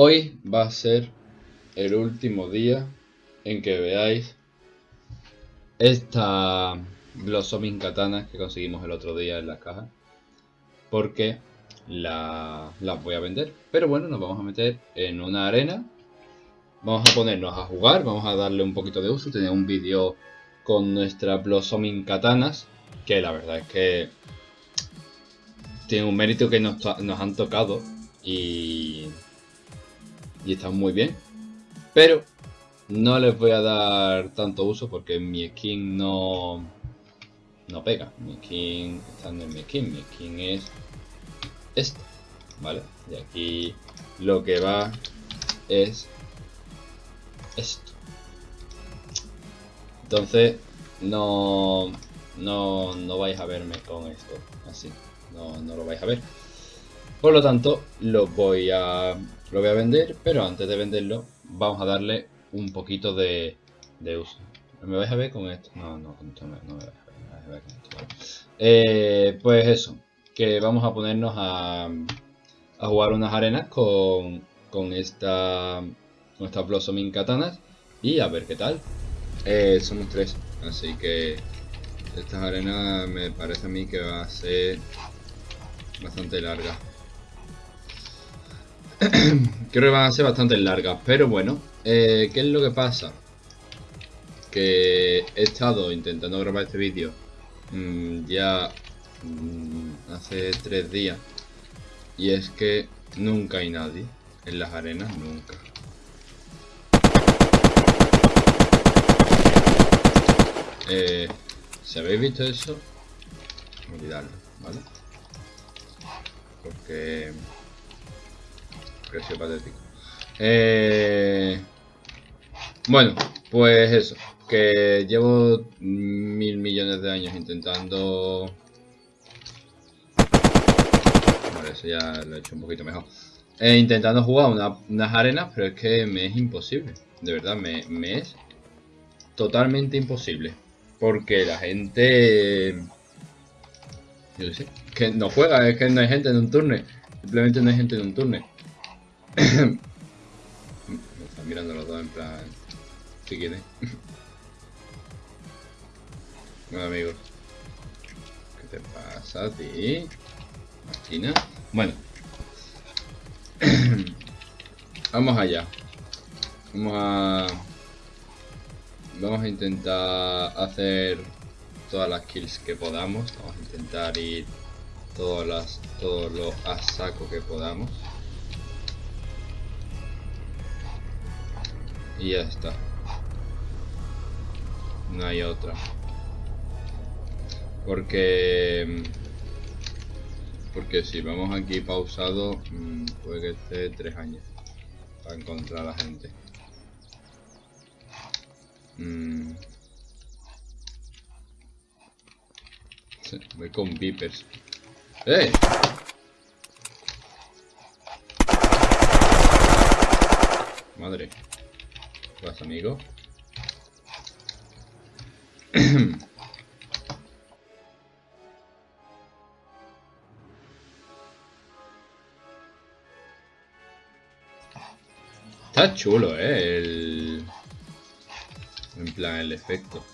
Hoy va a ser el último día en que veáis esta Blossoming Katana que conseguimos el otro día en la caja. Porque la, las voy a vender. Pero bueno, nos vamos a meter en una arena. Vamos a ponernos a jugar, vamos a darle un poquito de uso. Tenía un vídeo con nuestra Blossoming Katanas. Que la verdad es que tiene un mérito que nos, nos han tocado. Y y están muy bien. Pero no les voy a dar tanto uso porque mi skin no, no pega. Mi skin está en mi skin. Mi skin es esta, ¿vale? Y aquí lo que va es esto. Entonces, no, no, no vais a verme con esto así. No, no lo vais a ver. Por lo tanto, lo voy a lo voy a vender, pero antes de venderlo vamos a darle un poquito de, uso. ¿Me vais a ver con esto? No, no, con esto no, me vais a ver, con esto. Eh, pues eso, que vamos a ponernos a, a jugar unas arenas con, con esta con estas Blossoming Katanas y a ver qué tal. Eh, somos tres, así que estas arenas me parece a mí que va a ser bastante larga. Creo que van a ser bastante largas, pero bueno, eh, ¿qué es lo que pasa? Que he estado intentando grabar este vídeo mm, ya mm, hace tres días y es que nunca hay nadie en las arenas, nunca. Eh, si habéis visto eso, olvidadlo, ¿vale? Porque Precio patético. Eh, bueno, pues eso. Que llevo mil millones de años intentando... Vale, eso ya lo he hecho un poquito mejor. Eh, intentando jugar unas arenas, pero es que me es imposible. De verdad, me, me es totalmente imposible. Porque la gente... Yo sé, que no juega, es que no hay gente en un turno. Simplemente no hay gente en un turno. Me están mirando los dos en plan... ¿Qué quiere? bueno amigos. ¿Qué te pasa a ti? Máquina. Bueno. Vamos allá. Vamos a... Vamos a intentar hacer todas las kills que podamos. Vamos a intentar ir todas las, todos los a saco que podamos. Y ya está. No hay otra. Porque... Porque si vamos aquí pausado, mm, puede que esté tres años para encontrar a la gente. Mm. Voy con vipers. ¡Eh! Madre vas amigo? Está chulo, eh, el... En plan, el efecto.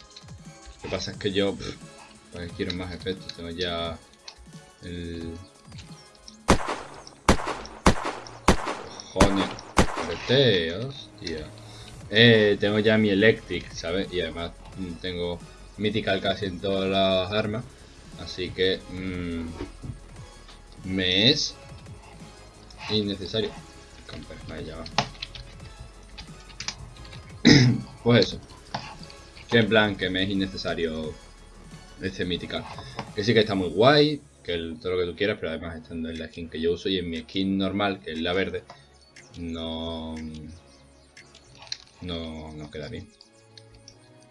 Lo que pasa es que yo... pues, quiero más efectos, tengo ya... El... Cojones. Vete, hostia. Eh, tengo ya mi Electric, ¿sabes? Y además mm, tengo Mythical casi en todas las armas. Así que mmm, me es innecesario. Pues eso. Que en plan que me es innecesario este Mythical. Que sí que está muy guay, que todo lo que tú quieras, pero además estando en la skin que yo uso y en mi skin normal, que es la verde, no no, no queda bien.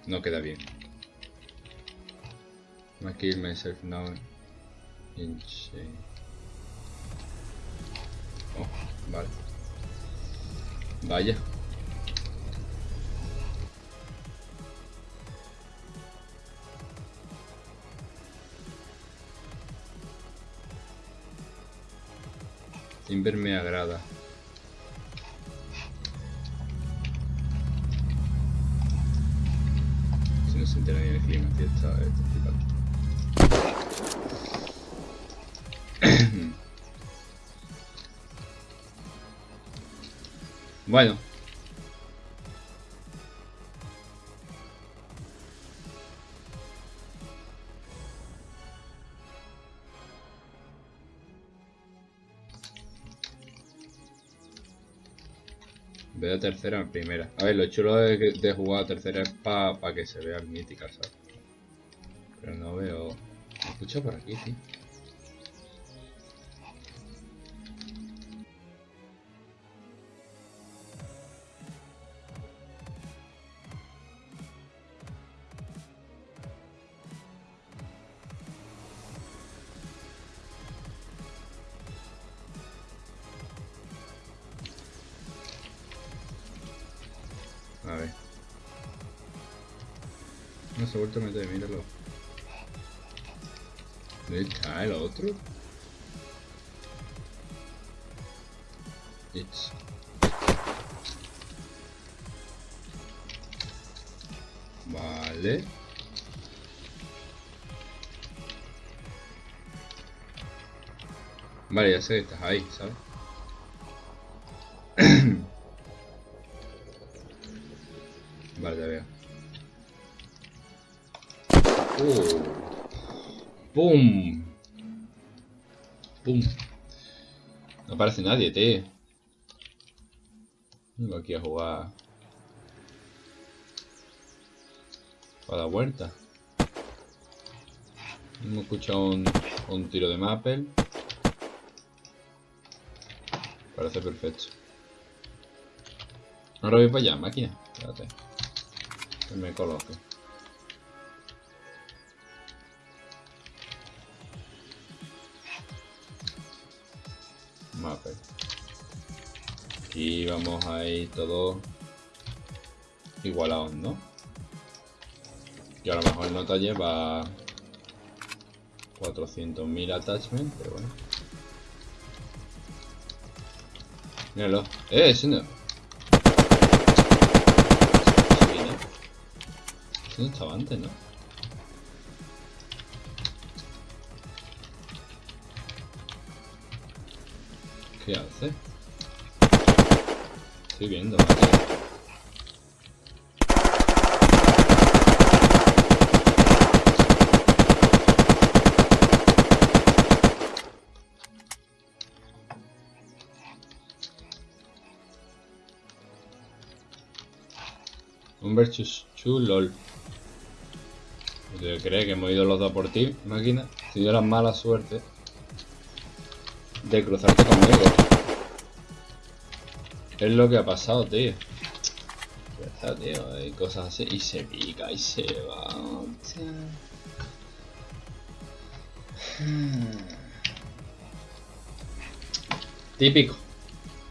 No queda bien. I kill myself now. Insane. Oh, vale. Vaya. Timber me agrada. Se entera ni el clima, tío, está, está flipando. Veo tercera en primera. A ver, lo chulo de, de jugar a tercera es para que se vea el mítica, ¿sabes? Pero no veo... Me escucha por aquí, sí. No se ha vuelto a meter, míralo. ¿Dónde está el otro? Vale. Vale, ya sé que estás ahí, ¿sabes? ¡Pum! ¡Pum! No aparece nadie, tío. Vengo aquí a jugar. Para la vuelta. Hemos escuchado un, un tiro de Maple. Parece perfecto. Ahora voy para allá, máquina. Espérate. Que me coloque. Aquí vamos a ir todos igualados, ¿no? Y a lo mejor no te lleva 400.000 attachments, pero bueno. Míralo. ¡Eh! Ese no estaba antes, ¿no? ¿Qué hace? Estoy viendo. Un versus 2 lol. ¿Te crees que hemos ido los dos por ti, máquina? Si la mala suerte de cruzarte conmigo. Es lo que ha pasado, tío. Ya está, tío. Hay cosas así. Y se pica y se va. Típico.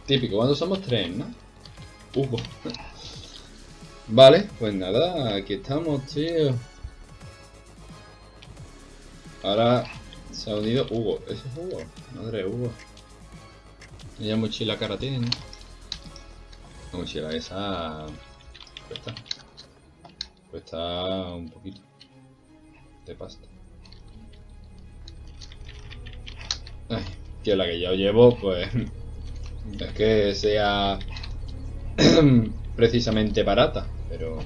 Típico. Cuando somos tres, ¿no? Hugo. Vale, pues nada. Aquí estamos, tío. Ahora se ha unido Hugo. ¿Ese es Hugo? Madre Hugo. Ella mochila cara tiene, ¿no? La mochila esa... Cuesta. Cuesta un poquito. De pasta. Ay, que la que yo llevo, pues... Es que sea... precisamente barata, pero...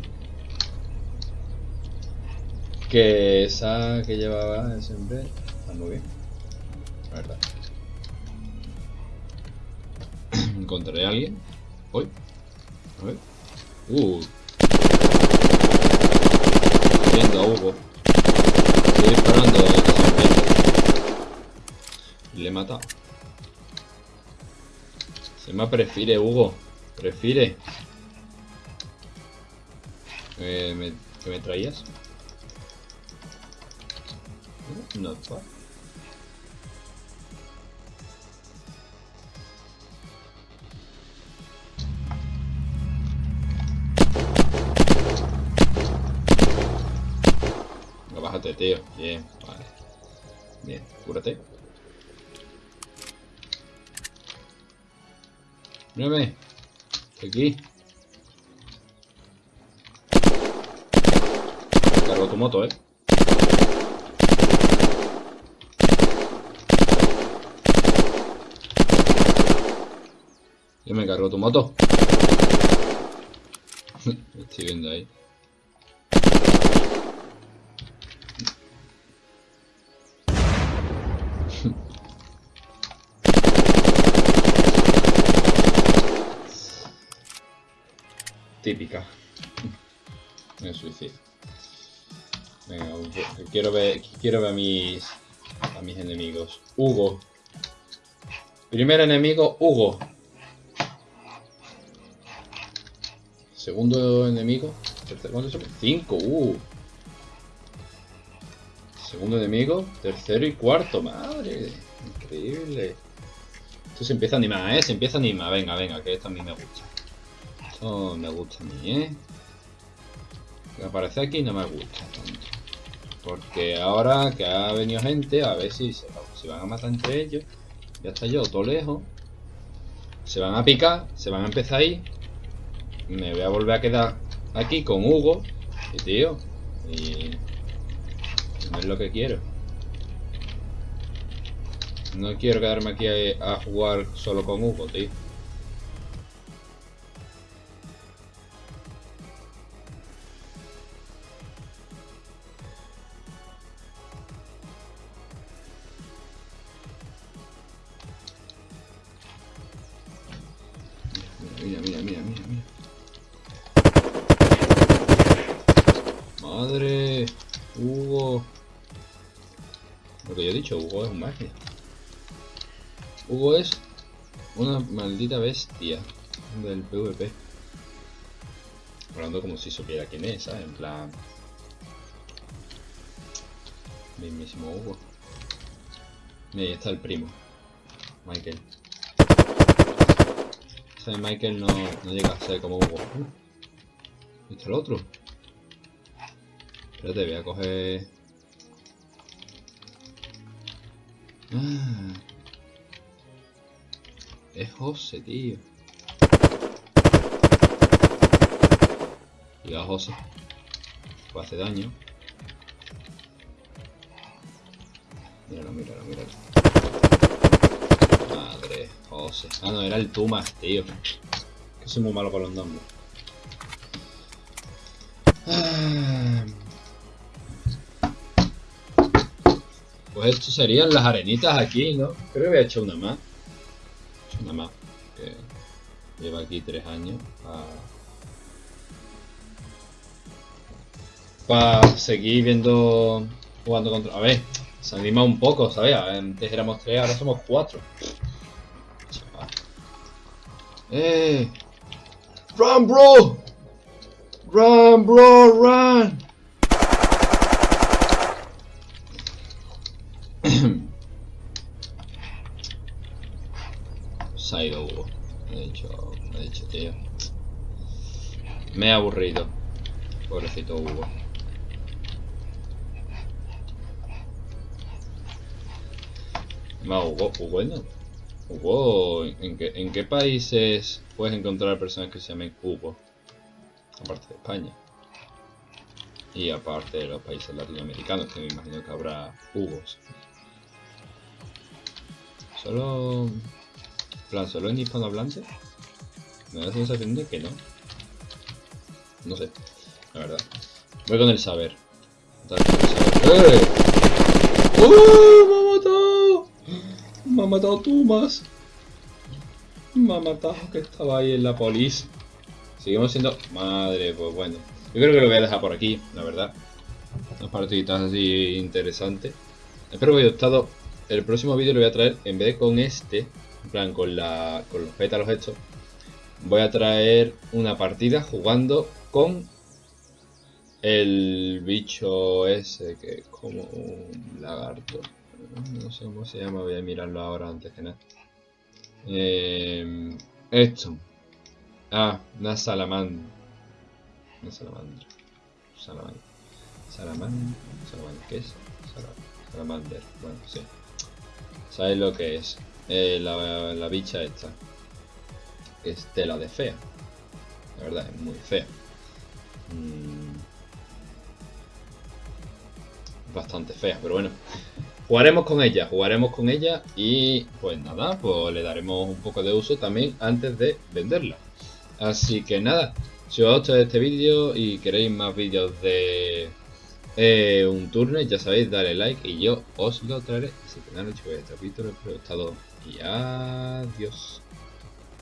Que esa que llevaba siempre está muy bien, la verdad. Encontraré a alguien. Hoy. A ver. Uh. Viendo a Hugo. Estoy disparando Le he matado. Se me prefiere, Hugo. Prefiere. Eh, me, ¿Qué me traías? Bad. No, tío. Bien, vale. Bien, cúrate. Mírame. Aquí. cargo tu moto, eh. Yo me cargo tu moto. Estoy viendo ahí. Típica. Me suicidio. Venga, quiero ver, quiero ver a mis, a mis enemigos. Hugo. Primer enemigo, Hugo. Segundo enemigo. ¿Cuántos son? Cinco, uh. Segundo enemigo, tercero y cuarto. Madre, increíble. Esto se empieza a animar, ¿eh? Se empieza a animar. Venga, venga, que esto a mí me gusta. Esto me gusta a mí, ¿eh? Que aparece aquí no me gusta tanto. Porque ahora que ha venido gente, a ver si se, van a matar entre ellos. Ya está yo, todo lejos. Se van a picar, se van a empezar ahí me voy a volver a quedar aquí con Hugo. Y tío, y no es lo que quiero. No quiero quedarme aquí a, a jugar solo con Hugo, tío. Mira, mira, mira, mira, mira. Madre, Hugo. Lo que yo he dicho, Hugo es un magia. Hugo es una maldita bestia del PvP. Hablando como si supiera quién es, ¿sabes? En plan... Mismísimo Hugo. Mira, ahí está el primo. Michael. Ese Michael no, no llega a ser como Hugo. ¿Y está el otro? Espérate, voy a coger... Ah. Es José, tío. a José. Pues hace daño. Míralo, míralo, míralo. Madre, José. Ah, no, era el Tumas, tío. Que soy muy malo con los nombres. Ah. Pues esto serían las arenitas aquí, ¿no? Creo que había hecho una más. He una más. Que lleva aquí tres años. Para seguir viendo... Jugando contra... A ver, se anima un poco, ¿sabes? Antes éramos tres, ahora somos cuatro. ¡Eh! ¡Run, bro! ¡Run, bro, run! Ido Hugo. Me he dicho, me he dicho, tío. Me he aburrido. Pobrecito Hugo. No, Hugo, Hugo no. Hugo, ¿en qué, ¿en qué países puedes encontrar personas que se llamen Hugo? Aparte de España. Y aparte de los países latinoamericanos, que me imagino que habrá Hugos. Solo... plan, ¿solo en hispanohablante? Me da la sensación de que no. No sé, la verdad. Voy con el saber. ¡Eh! ¡Uh! ¡Me ha matado! ¡Me ha matado Tumas! Me ha matado que estaba ahí en la polis. Seguimos siendo... Madre, pues bueno. Yo creo que lo voy a dejar por aquí, la verdad. Unas partiditas así interesantes. Espero que os haya gustado el próximo vídeo lo voy a traer, en vez de con este, en plan con, la, con los pétalos estos, voy a traer una partida jugando con el bicho ese que es como un lagarto. No sé cómo se llama, voy a mirarlo ahora antes que nada. Esto. Ah, una salamandra. Una salamandra. Salamandra. Salamandra. Salamandra. ¿Qué es? Salamander. Bueno, sí. ¿Sabéis lo que es? Eh, la, bicha esta. Que es tela de fea. La verdad, es muy fea. Mm. bastante fea, pero bueno. Jugaremos con ella, jugaremos con ella y pues nada, pues le daremos un poco de uso también antes de venderla. Así que nada, si os ha gustado este vídeo y queréis más vídeos de eh, un turno, ya sabéis, dale like y yo os lo traeré. Así que nada, chicos, este capítulo, espero que os haya gustado y adiós.